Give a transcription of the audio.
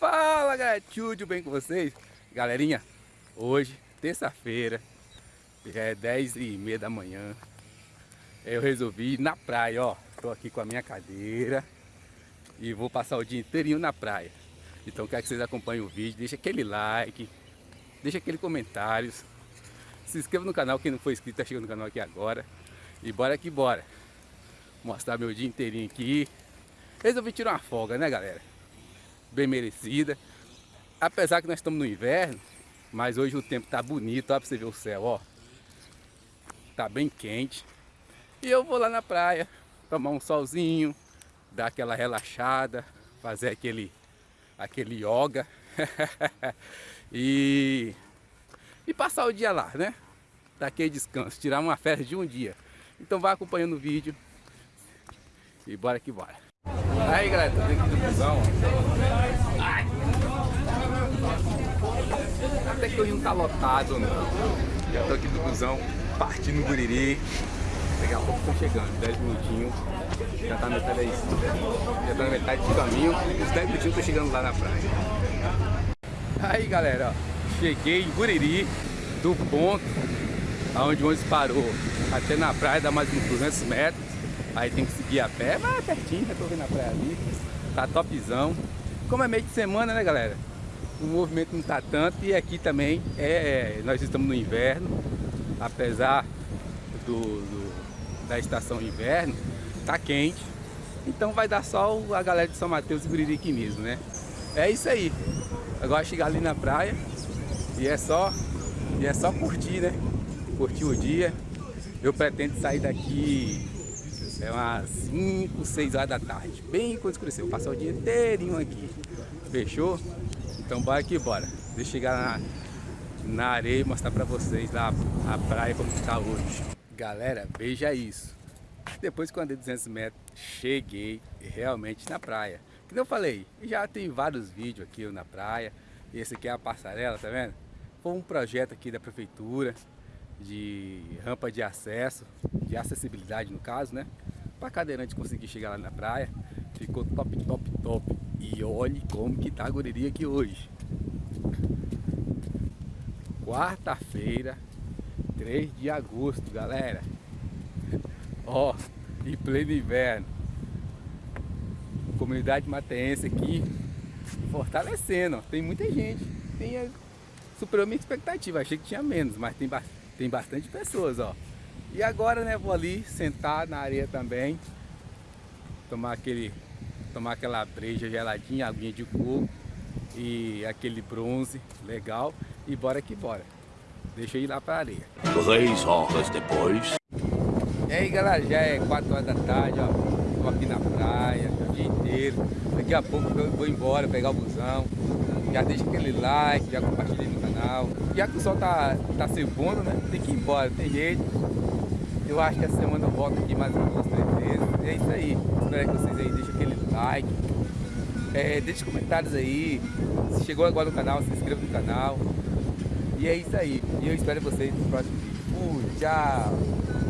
Fala galera, tudo bem com vocês? Galerinha, hoje, terça-feira, já é 10 e meia da manhã. Eu resolvi ir na praia, ó. Tô aqui com a minha cadeira E vou passar o dia inteirinho na praia. Então quero que vocês acompanhem o vídeo Deixa aquele like Deixa aquele comentário. Se inscreva no canal, quem não for inscrito tá chegando no canal aqui agora. E bora que bora. Mostrar meu dia inteirinho aqui. Resolvi tirar uma folga, né galera? Bem merecida. Apesar que nós estamos no inverno, mas hoje o tempo tá bonito, ó, pra você ver o céu, ó. Tá bem quente. E eu vou lá na praia, tomar um solzinho, dar aquela relaxada, fazer aquele, aquele yoga. e, e passar o dia lá, né? Daquele descanso, tirar uma férias de um dia. Então vai acompanhando o vídeo. E bora que bora. Aí galera, tô dentro do busão. Até que hoje não tá lotado não. Já tô aqui do busão, partindo Guriri. Daqui a pouco estão chegando, 10 minutinhos. Já tá na metade aí. Já tá na metade do caminho. Os 10 minutinhos tô chegando lá na praia. Aí galera, ó, cheguei em Guriri, do ponto aonde o ônibus parou até na praia, dá mais uns 200 metros. Aí tem que seguir a pé, mas é pertinho, já tô vendo a praia ali. Tá topzão. Como é meio de semana, né, galera? O movimento não tá tanto e aqui também é, nós estamos no inverno, apesar do, do da estação inverno, tá quente. Então vai dar sol a galera de São Mateus e Guririque mesmo, né? É isso aí. Agora chegar ali na praia e é só e é só curtir, né? Curtir o dia. Eu pretendo sair daqui é umas 5, 6 horas da tarde, bem quando escureceu. Passar o dia inteirinho aqui. Fechou? Então bora que bora. Deixa eu chegar na, na areia e mostrar pra vocês lá a praia como está hoje. Galera, veja isso. Depois que eu andei 200 metros, cheguei realmente na praia. Como eu falei, já tem vários vídeos aqui na praia. Esse aqui é a passarela, tá vendo? Foi um projeto aqui da prefeitura de rampa de acesso, de acessibilidade no caso, né? Para cadeirante conseguir chegar lá na praia. Ficou top, top, top. E olhe como que tá a gureria aqui hoje. Quarta-feira, 3 de agosto, galera. Ó, em pleno inverno. Comunidade mateense aqui fortalecendo, Tem muita gente. Tem, superou minha expectativa. Achei que tinha menos, mas tem bastante tem bastante pessoas, ó. E agora, né, vou ali sentar na areia também, tomar aquele, tomar aquela breja geladinha, aguinha de coco e aquele bronze legal e bora que bora. Deixa eu ir lá pra areia. Três horas depois. E aí, galera, já é 4 horas da tarde, ó. Tô aqui na praia, Daqui a pouco eu vou embora, pegar o busão. Já deixa aquele like, já compartilha no canal. Já que o sol tá, tá se pondo, né? Tem que ir embora, tem jeito. Eu acho que essa semana eu volto aqui mais umas três. E é isso aí. Espero que vocês aí deixem aquele like. É, deixe comentários aí. Se chegou agora no canal, se inscreva no canal. E é isso aí. E eu espero vocês no próximo vídeo. Fui, tchau!